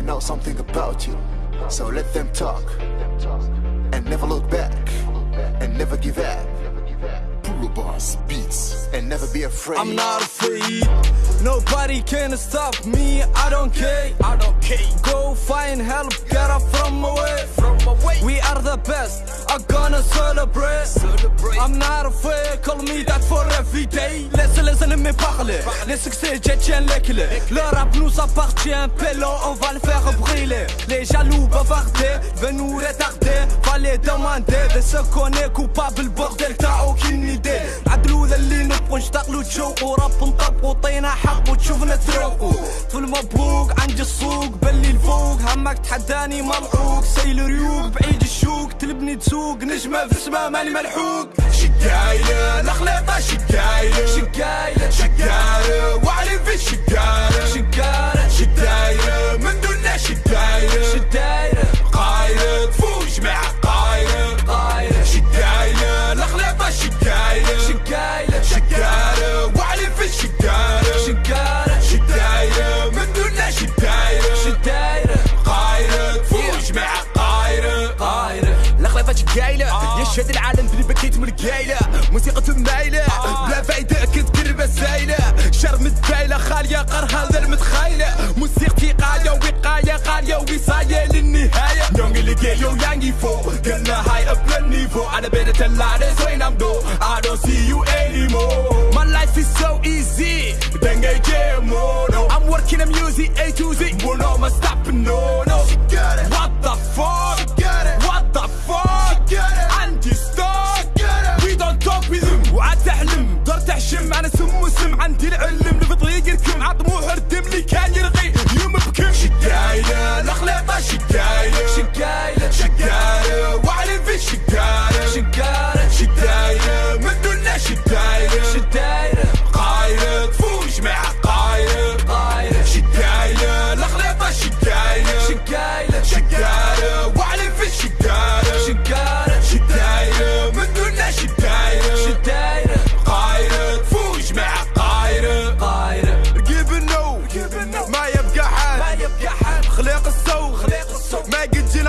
they know something about you. So let them talk and never look back and never give up. Pull boss beats and never be afraid. I'm not afraid. Nobody can stop me. I don't care. I don't care. Go find help. Get up from away. From away. We are the best. I'm gonna celebrate. celebrate. I'm not afraid. Call me that for every day. Laisse les ennemis parler. Les succès, je tiens les clés. Le rap nous appartient. Pélo, on va le faire briller. Les jaloux bavarder. Veulent nous retarder. Va les demander. De ce qu'on est coupable. Bordel, t'as aucune idée. عدلو ذا اللي نبغوا نشتغلوا تشوقوا راب نطبقوا طينا حق وتشوفنا تروقوا. في المبروك عندي السوق بلي الفوق. همك تحداني ملعوق. سيل ريوق بعيد الشوق. تلبني تسوق. نجمة في السما ماني ملحوق. شقايلة الخليطة الخليطة شقايلة يشهد العالم بلي بكيت من القايلة. موسيقى مايلة بلا فايدة كنت دربة سايلة شرم الدايلة خالية قرها ذا المتخايلة موسيقتي قاية وقاية قاية وصاية للنهاية. يونغ اللي جايو يانجي فو. قلنا هاي اب للنيفو أنا بين تلارس وين I'm do I don't see you anymore. My life is so easy. then I get more no. I'm working on music A to Z.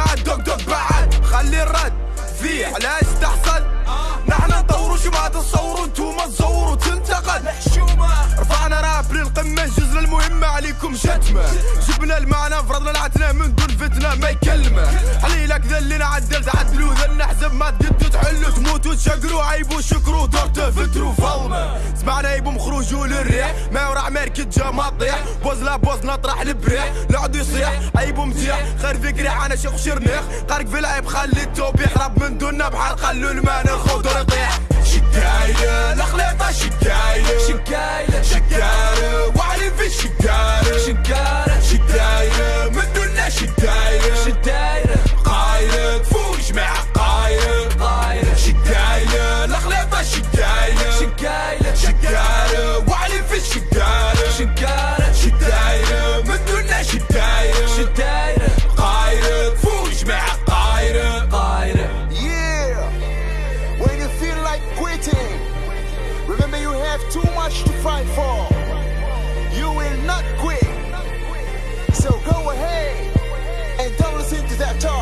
ما قد جينا دوق دوق بعد. خلي الرد. فيه علاش تحصل نحن نطوروا شو ما تصوروا انتوما تزوروا تنتقل محشومة عليكم شتمة. جبنا المعنى فرضنا العتنة من دون فتنة ما يكلمة. حليلك ذا اللي نعدل تعدلوا ذا نحزب ما تقدوا تحلوا تموتوا تشقروا عيبوا شكروا دورته فتروا فلمة سمعنا يبو مخروجوا للريح ما ورا عمارك جا ما تطيح. بوز لا بوز نطرح البريح العود يصيح عيبو متيح. خير فيك ريح أنا شيخ شرنيخ. قارك في العيب خلي التوب يحرب من دوننا بحال خلوا المانا الخضر يطيح شكاية شقايلة شقارة وعلي في الشقارة شقارة شدايرة من دوننا شدايرة شدايرة قايرة تفوج مع قايرة قايرة شدايرة الخليطة شدايرة شقايلة شقارة وعلي في الشقارة شقارة شدايرة من دوننا شدايرة شدايرة قايرة تفوج مع قايرة قايرة Yeah, when you feel like quitting, remember you have too much to fight for. You will not quit. that all.